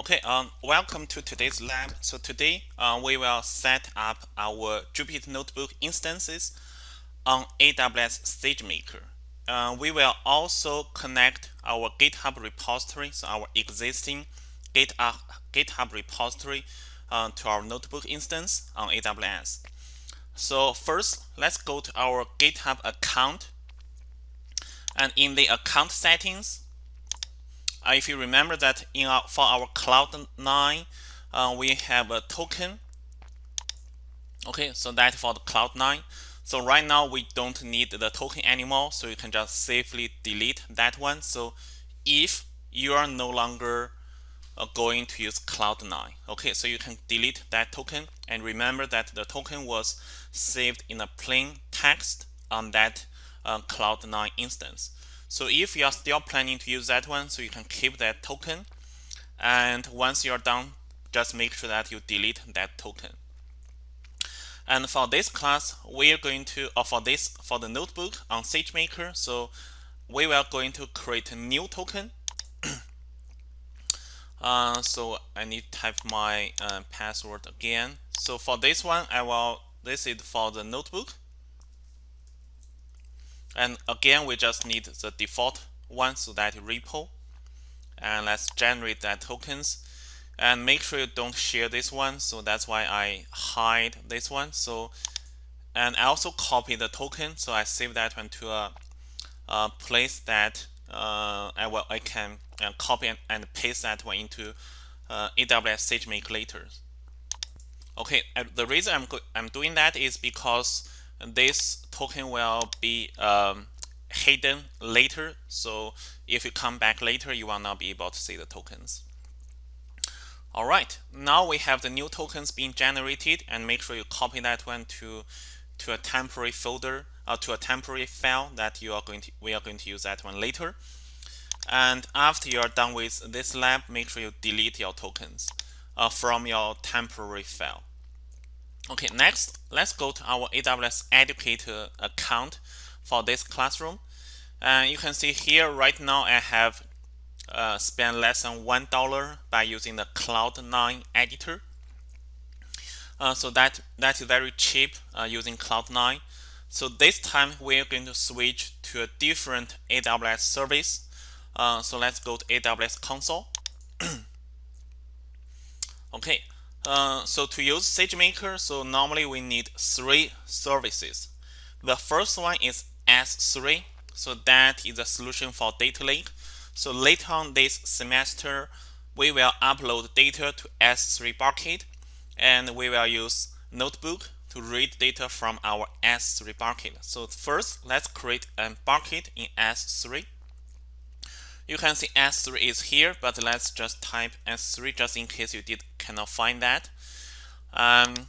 Okay, um, welcome to today's lab. So today uh, we will set up our Jupyter Notebook instances on AWS SageMaker. Uh, we will also connect our GitHub repository, so our existing GitHub, GitHub repository uh, to our notebook instance on AWS. So first, let's go to our GitHub account. And in the account settings, uh, if you remember that in our, for our Cloud9, uh, we have a token. Okay, so that for the Cloud9. So right now we don't need the token anymore, so you can just safely delete that one. So if you are no longer uh, going to use Cloud9, okay, so you can delete that token and remember that the token was saved in a plain text on that uh, Cloud9 instance. So if you are still planning to use that one, so you can keep that token. And once you're done, just make sure that you delete that token. And for this class, we are going to, or for this, for the notebook on SageMaker, so we are going to create a new token. uh, so I need to type my uh, password again. So for this one, I will, this is for the notebook. And again, we just need the default one, so that repo. And let's generate that tokens. And make sure you don't share this one. So that's why I hide this one. So, and I also copy the token. So I save that one to a, a place that uh, I will I can uh, copy and, and, paste that one into uh, AWS SageMaker later. Okay, the reason I'm I'm doing that is because this token will be um, hidden later. So if you come back later, you will not be able to see the tokens. All right, now we have the new tokens being generated and make sure you copy that one to, to a temporary folder or uh, to a temporary file that you are going to, we are going to use that one later. And after you are done with this lab, make sure you delete your tokens uh, from your temporary file. Okay, next, let's go to our AWS Educator account for this classroom. And you can see here right now I have uh, spent less than $1 by using the Cloud9 editor. Uh, so that, that is very cheap uh, using Cloud9. So this time we're going to switch to a different AWS service. Uh, so let's go to AWS console. okay, uh, so to use SageMaker, so normally we need three services. The first one is S3. So that is a solution for data lake. So later on this semester, we will upload data to S3 bucket and we will use notebook to read data from our S3 bucket. So first, let's create a bucket in S3. You can see S3 is here, but let's just type S3 just in case you did cannot find that. Um,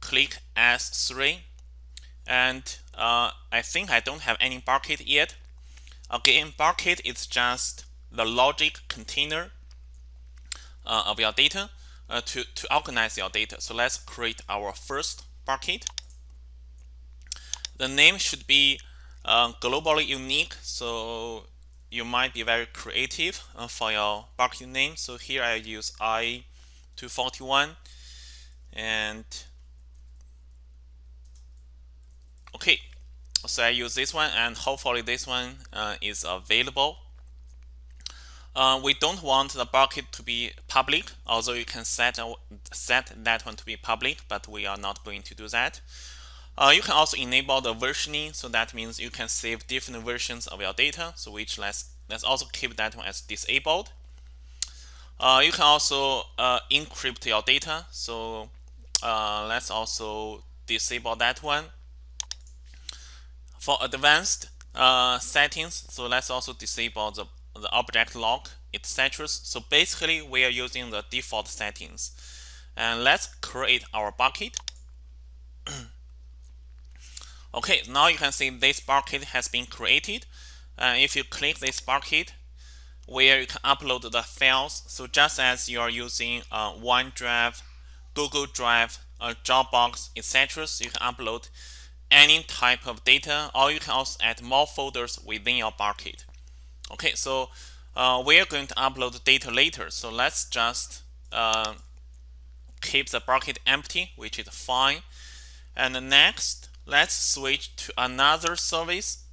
click S3 and uh, I think I don't have any bucket yet. Again, bucket is just the logic container uh, of your data uh, to, to organize your data. So let's create our first bucket. The name should be uh, globally unique. So you might be very creative uh, for your bucket name. So here I use I241 and okay. So I use this one and hopefully this one uh, is available. Uh, we don't want the bucket to be public, although you can set, set that one to be public, but we are not going to do that. Uh, you can also enable the versioning, so that means you can save different versions of your data. So which let's let's also keep that one as disabled. Uh, you can also uh, encrypt your data. So uh, let's also disable that one. For advanced uh, settings, so let's also disable the, the object lock, etc. So basically, we are using the default settings. And let's create our bucket. Okay, now you can see this bucket has been created. Uh, if you click this bucket, where you can upload the files, so just as you are using uh, OneDrive, Google Drive, uh, Dropbox, etc., so you can upload any type of data, or you can also add more folders within your bucket. Okay, so uh, we are going to upload data later. So let's just uh, keep the bucket empty, which is fine. And the next, let's switch to another service.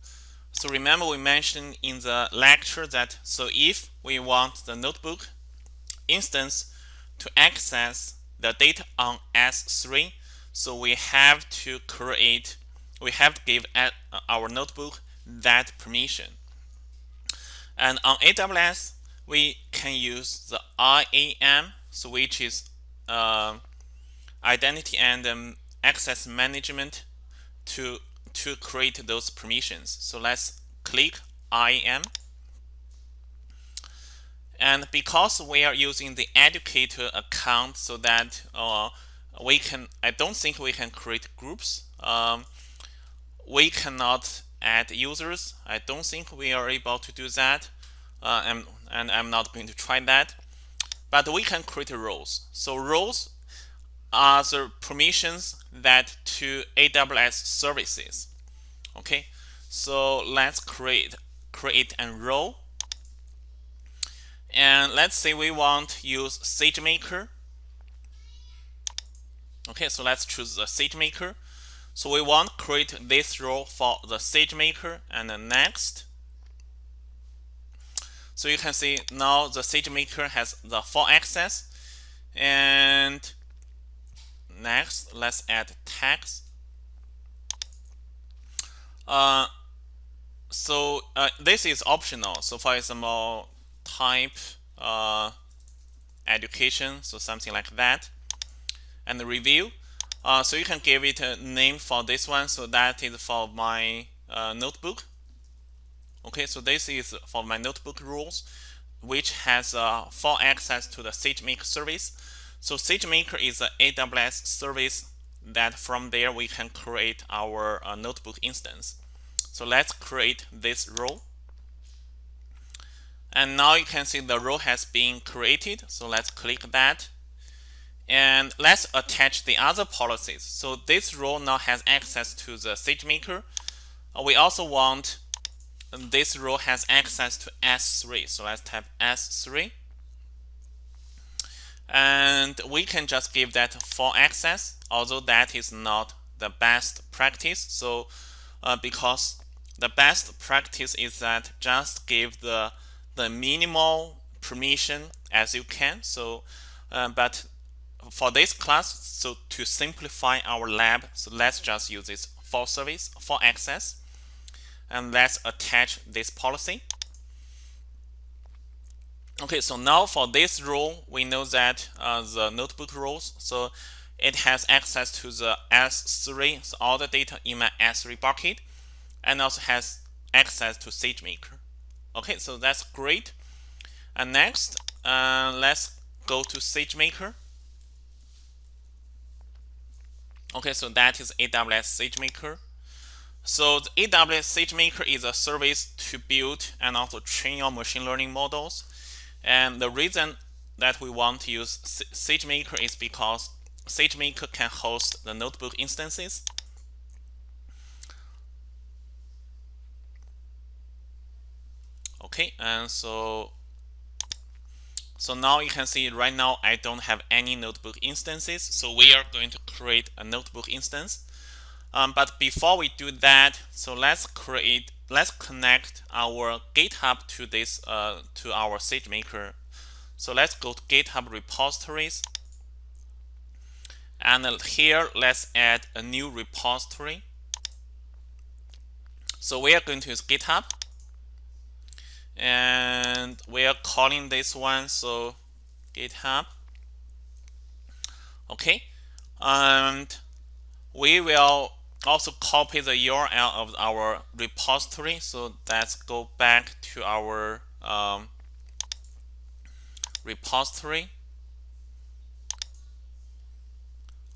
So remember we mentioned in the lecture that so if we want the notebook instance to access the data on S3, so we have to create, we have to give our notebook that permission. And on AWS, we can use the IAM, so which is uh, identity and um, access management to to create those permissions. So let's click IAM. And because we are using the educator account so that uh, we can, I don't think we can create groups. Um, we cannot add users. I don't think we are able to do that. Uh, and, and I'm not going to try that. But we can create roles. So roles are the permissions that to AWS services. Okay, so let's create create a role. And let's say we want to use SageMaker. Okay, so let's choose the SageMaker. So we want to create this role for the SageMaker and then next. So you can see now the SageMaker has the full access. And next, let's add text. Uh, so uh, this is optional. So for example, type uh, education, so something like that, and the review. Uh, so you can give it a name for this one. So that is for my uh, notebook. Okay, so this is for my notebook rules, which has uh, full access to the SageMaker service. So SageMaker is an AWS service that from there we can create our uh, notebook instance. So let's create this role. And now you can see the role has been created. So let's click that. And let's attach the other policies. So this role now has access to the SageMaker. Uh, we also want this role has access to S3. So let's type S3. And we can just give that full access, although that is not the best practice. So uh, because the best practice is that just give the the minimal permission as you can. So, uh, but for this class, so to simplify our lab, so let's just use this for service, for access, and let's attach this policy. Okay, so now for this role, we know that uh, the notebook roles, so it has access to the S3, so all the data in my S3 bucket, and also has access to SageMaker. Okay, so that's great. And next, uh, let's go to SageMaker. Okay, so that is AWS SageMaker. So the AWS SageMaker is a service to build and also train your machine learning models. And the reason that we want to use SageMaker is because SageMaker can host the notebook instances. Okay and so so now you can see right now I don't have any notebook instances so we are going to create a notebook instance um, but before we do that so let's create let's connect our github to this uh, to our SageMaker so let's go to github repositories. And here let's add a new repository. So we are going to use github. And we are calling this one so github. Okay. And we will also copy the URL of our repository so let's go back to our um, repository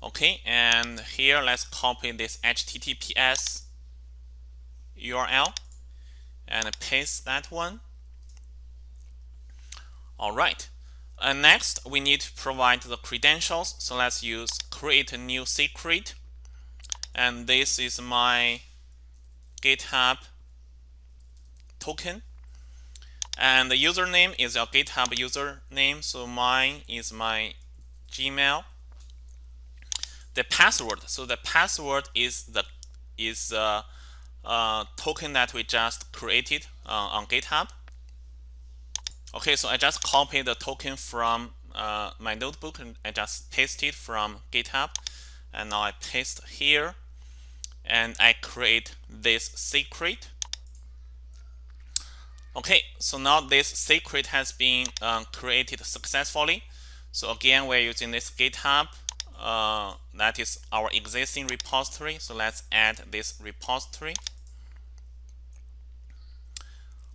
okay and here let's copy this https URL and paste that one all right. And next, we need to provide the credentials. So let's use create a new secret. And this is my GitHub token. and the username is your GitHub username. So mine is my Gmail. The password. So the password is the is the uh, token that we just created uh, on GitHub. Okay, so I just copy the token from uh, my notebook and I just paste it from GitHub. And now I paste here and I create this secret. Okay, so now this secret has been uh, created successfully. So again, we're using this GitHub. Uh, that is our existing repository. So let's add this repository.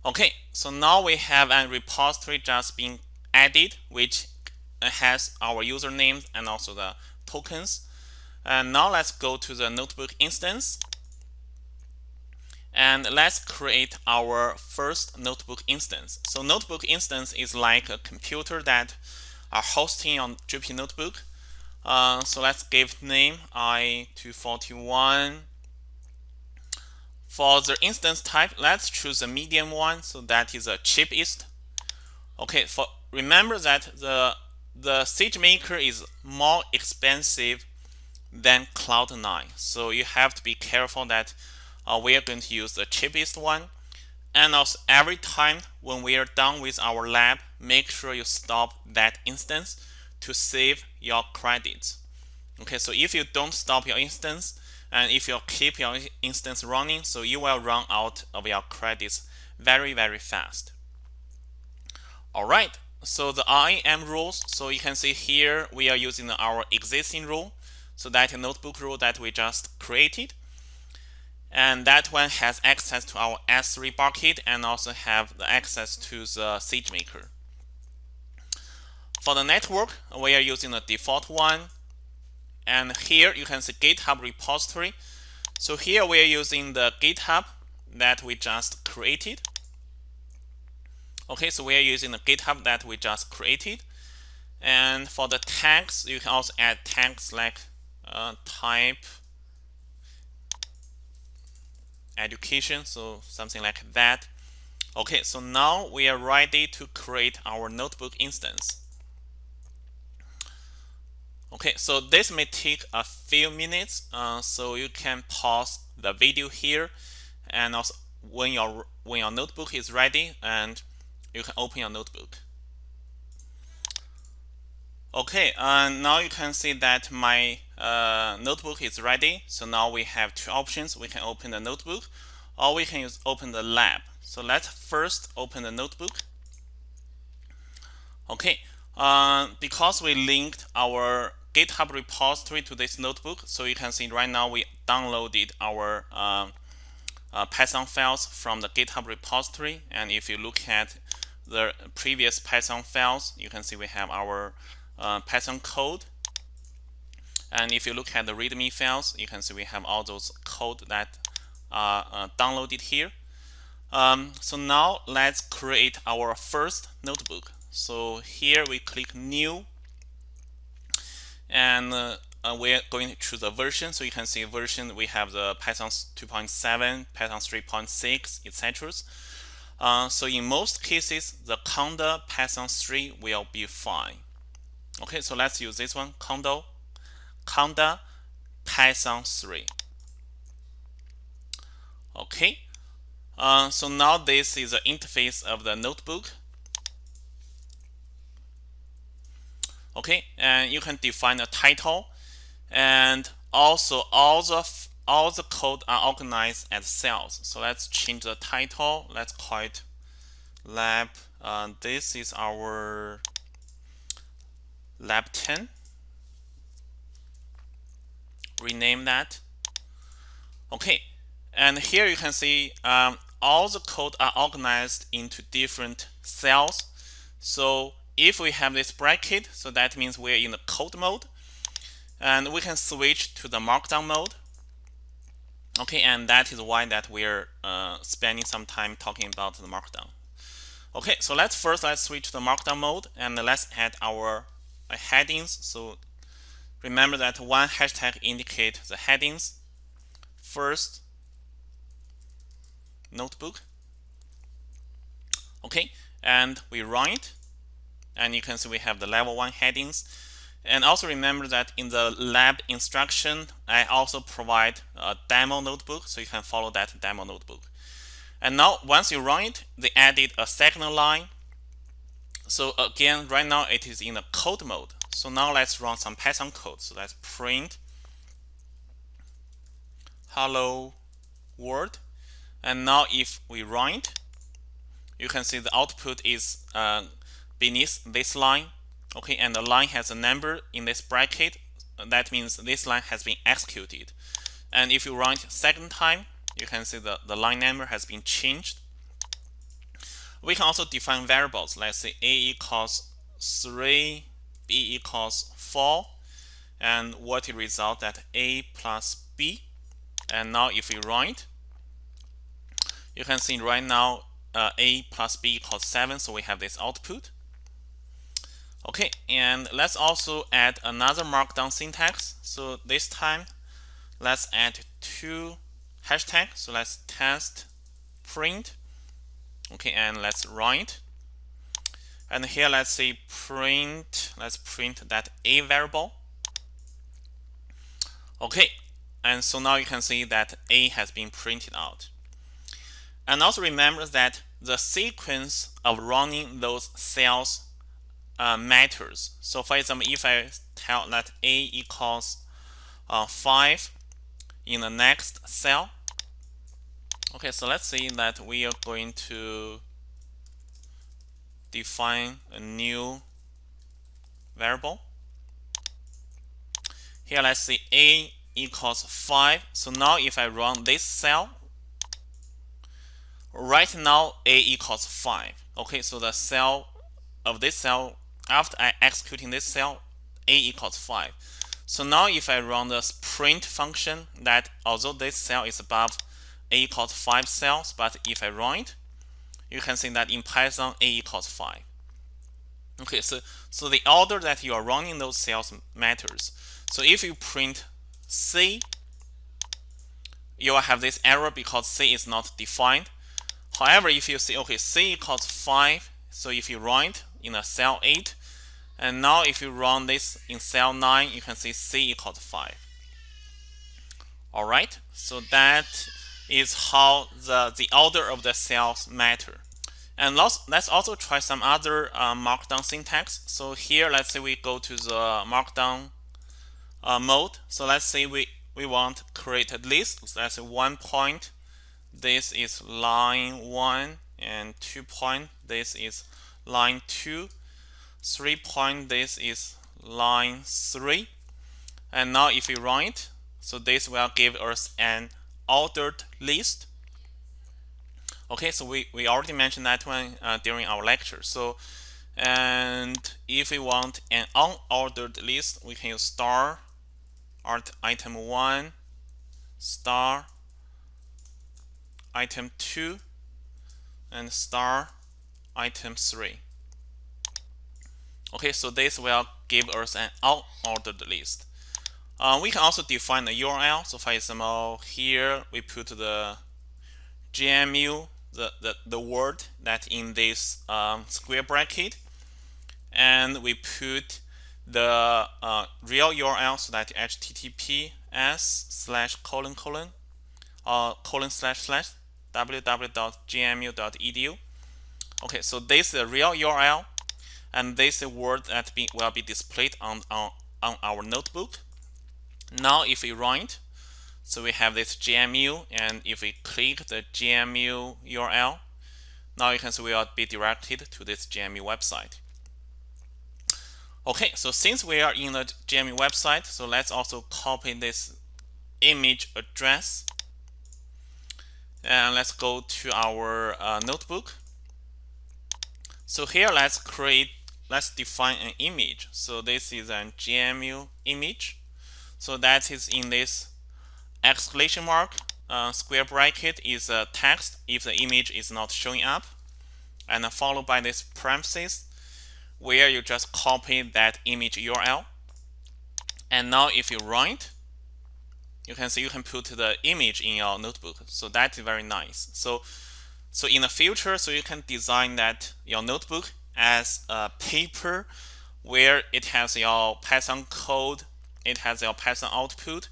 Okay, so now we have a repository just being added, which has our username and also the tokens. And now let's go to the notebook instance. And let's create our first notebook instance. So notebook instance is like a computer that are hosting on Jupyter Notebook. Uh, so let's give name i241 for the instance type, let's choose a medium one, so that is the cheapest. Okay, for remember that the the SageMaker is more expensive than Cloud9, so you have to be careful that uh, we are going to use the cheapest one. And also, every time when we are done with our lab, make sure you stop that instance to save your credits. Okay, so if you don't stop your instance, and if you keep your instance running so you will run out of your credits very very fast all right so the IAM rules so you can see here we are using our existing rule so that notebook rule that we just created and that one has access to our S3 bucket and also have the access to the SageMaker. For the network, we are using the default one and here you can see GitHub repository. So here we are using the GitHub that we just created. Okay, so we are using the GitHub that we just created. And for the tags, you can also add tags like uh, type education, so something like that. Okay, so now we are ready to create our notebook instance. Okay, so this may take a few minutes, uh, so you can pause the video here, and also when your when your notebook is ready, and you can open your notebook. Okay, uh, now you can see that my uh, notebook is ready. So now we have two options. We can open the notebook, or we can open the lab. So let's first open the notebook. Okay, uh, because we linked our GitHub repository to this notebook. So you can see right now we downloaded our uh, uh, Python files from the GitHub repository. And if you look at the previous Python files, you can see we have our uh, Python code. And if you look at the README files, you can see we have all those code that are uh, downloaded here. Um, so now let's create our first notebook. So here we click New. And uh, uh, we're going to choose a version. So you can see version we have the python 2.7 python 3.6 etc uh, so in most cases the conda python 3 will be fine. Okay so let's use this one conda conda python 3 okay uh, so now this is the interface of the notebook. Okay and you can define a title and also all the all the code are organized as cells. So let's change the title. Let's call it lab uh, this is our lab 10 rename that okay and here you can see um, all the code are organized into different cells so if we have this bracket, so that means we're in the code mode, and we can switch to the markdown mode. Okay, and that is why that we're uh, spending some time talking about the markdown. Okay, so let's first let's switch to the markdown mode and let's add our uh, headings. So remember that one hashtag indicate the headings. First, notebook. Okay, and we run it. And you can see we have the level 1 headings. And also remember that in the lab instruction I also provide a demo notebook so you can follow that demo notebook. And now once you run it they added a second line. So again right now it is in the code mode so now let's run some Python code. So let's print hello world. And now if we run it you can see the output is uh, beneath this line. Okay and the line has a number in this bracket. That means this line has been executed. And if you run it second time you can see the, the line number has been changed. We can also define variables. Let's say a equals 3 b equals 4 and what result that a plus b? And now if we run it you can see right now uh, a plus b equals 7 so we have this output. Okay and let's also add another markdown syntax. So this time let's add two hashtag so let's test print. Okay and let's run it and here let's say print let's print that a variable. Okay and so now you can see that a has been printed out. And also remember that the sequence of running those cells uh, matters. So for example, if I tell that A equals uh, 5 in the next cell, okay, so let's say that we are going to define a new variable. Here, let's say A equals 5. So now if I run this cell, right now A equals 5. Okay, so the cell of this cell after I executing this cell, a equals 5. So now if I run the print function that although this cell is above a equals 5 cells, but if I run it, you can see that in Python a equals 5. Okay, so, so the order that you are running those cells matters. So if you print C, you will have this error because C is not defined. However, if you see, okay, C equals 5, so if you run it in a cell 8, and now if you run this in cell 9, you can see C equals 5. Alright, so that is how the, the order of the cells matter. And let's, also try some other uh, markdown syntax. So here, let's say we go to the markdown uh, mode. So let's say we, we want create a list. So let's say one point. This is line 1 and 2 point. This is line 2 3 point this is line 3 and now if we run it so this will give us an ordered list okay so we, we already mentioned that one uh, during our lecture so and if we want an unordered list we can use star art item 1 star item 2 and star item 3 Okay, so this will give us an unordered list. Uh, we can also define a URL. So for example, here we put the GMU, the, the, the word that in this um, square bracket, and we put the uh, real URL so that https slash colon colon uh, colon slash slash www.gmu.edu. Okay, so this is the real URL and this is word that be, will be displayed on, on, on our notebook. Now if we run it, so we have this GMU and if we click the GMU URL, now you can see we will be directed to this GMU website. Okay, so since we are in the GMU website, so let's also copy this image address and let's go to our uh, notebook. So here let's create let's define an image. So this is a GMU image. So that is in this exclamation mark uh, square bracket is a text if the image is not showing up. And followed by this parenthesis where you just copy that image URL and now if you run it you can see you can put the image in your notebook. So that's very nice. So So in the future, so you can design that your notebook as a paper where it has your Python code, it has your Python output.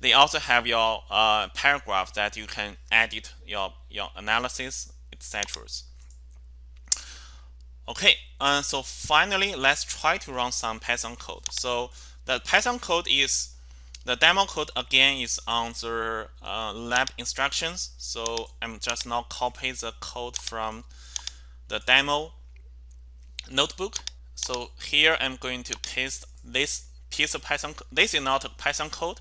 They also have your uh, paragraph that you can edit your your analysis, etc. Okay, uh, so finally, let's try to run some Python code. So the Python code is the demo code again is on the uh, lab instructions. So I'm just now copy the code from the demo notebook. So here I'm going to paste this piece of Python. This is not a Python code.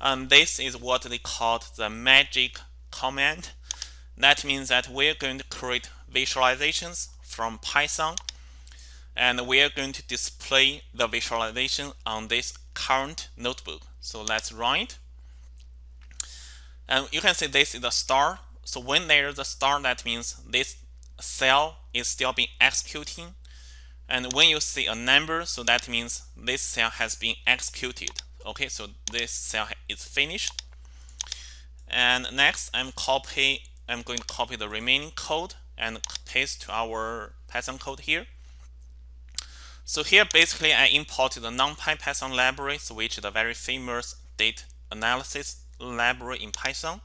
Um, this is what they called the magic command. That means that we're going to create visualizations from Python and we are going to display the visualization on this current notebook. So let's run it. And you can see this is a star. So when there's a star, that means this cell is still being executing. And when you see a number, so that means this cell has been executed. Okay, so this cell is finished. And next, I'm copy. I'm going to copy the remaining code and paste to our Python code here. So here basically I imported the NumPy Python library, which is a very famous data analysis library in Python.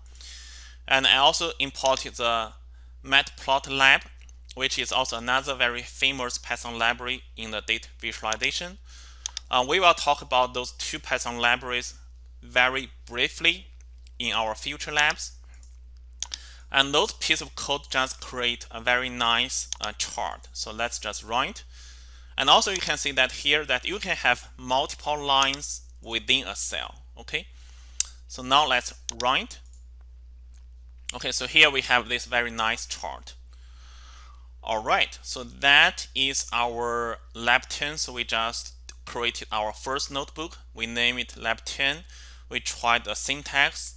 And I also imported the matplotlib, which is also another very famous Python library in the data visualization. Uh, we will talk about those two Python libraries very briefly in our future labs. And those pieces of code just create a very nice uh, chart. So let's just run it. And also you can see that here that you can have multiple lines within a cell. Okay. So now let's run it. Okay, so here we have this very nice chart. All right, so that is our lab 10. So we just created our first notebook. We name it lab 10. We tried the syntax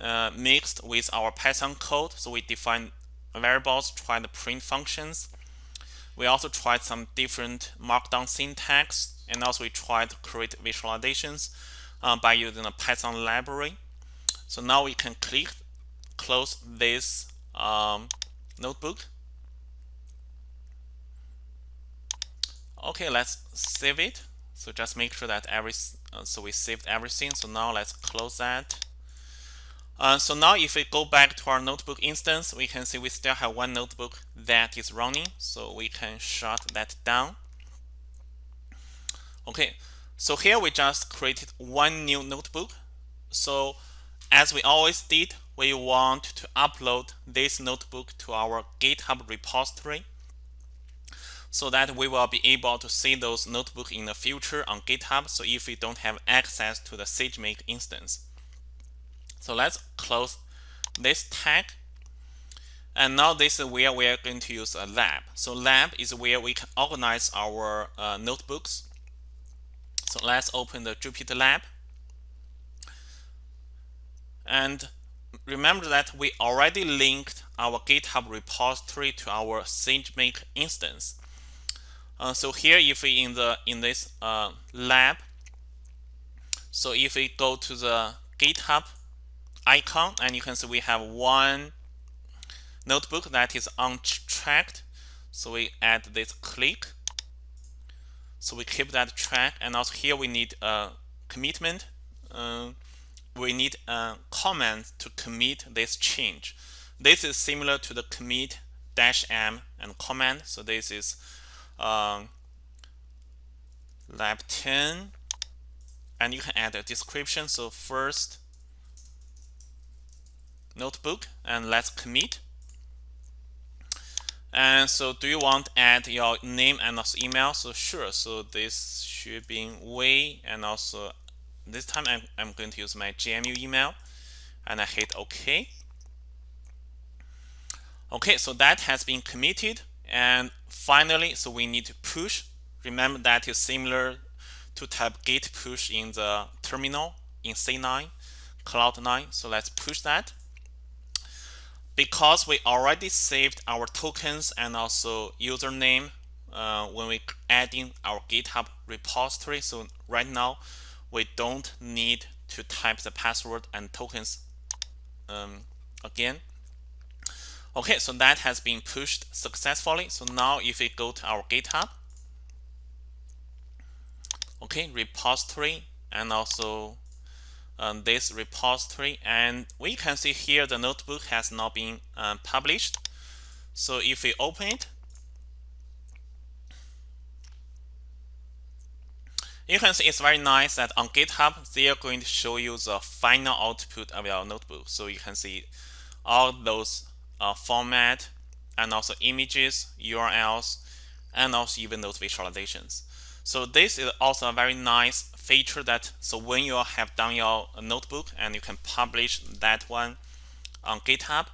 uh, mixed with our Python code. So we define variables, try the print functions. We also tried some different markdown syntax, and also we tried to create visualizations uh, by using a Python library. So now we can click close this um, notebook. Okay, let's save it. So just make sure that every uh, so we saved everything. So now let's close that. Uh, so now if we go back to our notebook instance, we can see we still have one notebook that is running. So we can shut that down. Okay, so here we just created one new notebook. So as we always did, we want to upload this notebook to our GitHub repository so that we will be able to see those notebooks in the future on GitHub. So if we don't have access to the SageMaker instance. So let's close this tag. And now this is where we are going to use a lab. So lab is where we can organize our uh, notebooks. So let's open the Jupyter Lab. And remember that we already linked our GitHub repository to our SageMaker instance. Uh, so here, if we in the in this uh, lab, so if we go to the GitHub icon and you can see we have one notebook that is untracked. So we add this click. So we keep that track and also here we need a commitment uh, we need a comment to commit this change. This is similar to the commit dash m and comment so this is um, lab 10 and you can add a description so first notebook and let's commit. And so do you want to add your name and also email? So sure. So this should be way and also this time I'm, I'm going to use my GMU email and I hit OK. Okay, so that has been committed. And finally, so we need to push. Remember that is similar to type git push in the terminal in C9, Cloud9. So let's push that because we already saved our tokens and also username uh, when we add in our GitHub repository. So right now, we don't need to type the password and tokens um, again. Okay, so that has been pushed successfully. So now if we go to our GitHub, okay, repository and also um, this repository and we can see here the notebook has now been um, published. So if we open it, you can see it's very nice that on GitHub they are going to show you the final output of your notebook. So you can see all those uh, format and also images, URLs, and also even those visualizations. So this is also a very nice feature that so when you have done your notebook and you can publish that one on GitHub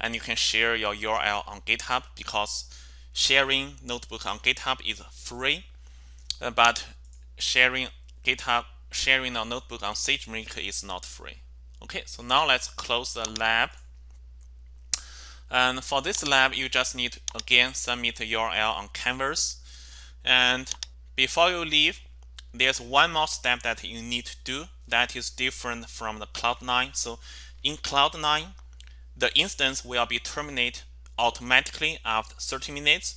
and you can share your URL on GitHub because sharing notebook on GitHub is free, uh, but sharing GitHub sharing a notebook on SageMaker is not free. Okay, so now let's close the lab. And for this lab, you just need to again submit the URL on Canvas. And before you leave, there's one more step that you need to do that is different from the Cloud9. So in Cloud9, the instance will be terminated automatically after 30 minutes.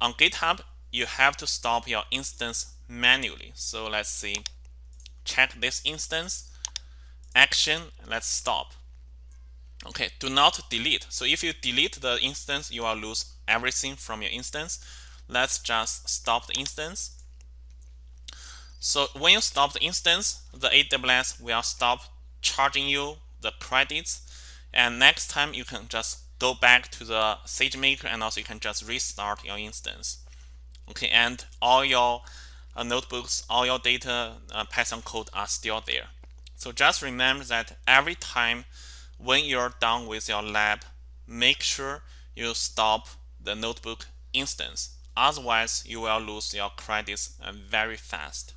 On GitHub, you have to stop your instance manually. So let's see, check this instance, action, let's stop. Okay, do not delete. So if you delete the instance, you will lose everything from your instance. Let's just stop the instance. So when you stop the instance, the AWS will stop charging you the credits. And next time you can just go back to the SageMaker and also you can just restart your instance. Okay, and all your uh, notebooks, all your data uh, Python code are still there. So just remember that every time when you're done with your lab, make sure you stop the notebook instance. Otherwise, you will lose your credits uh, very fast.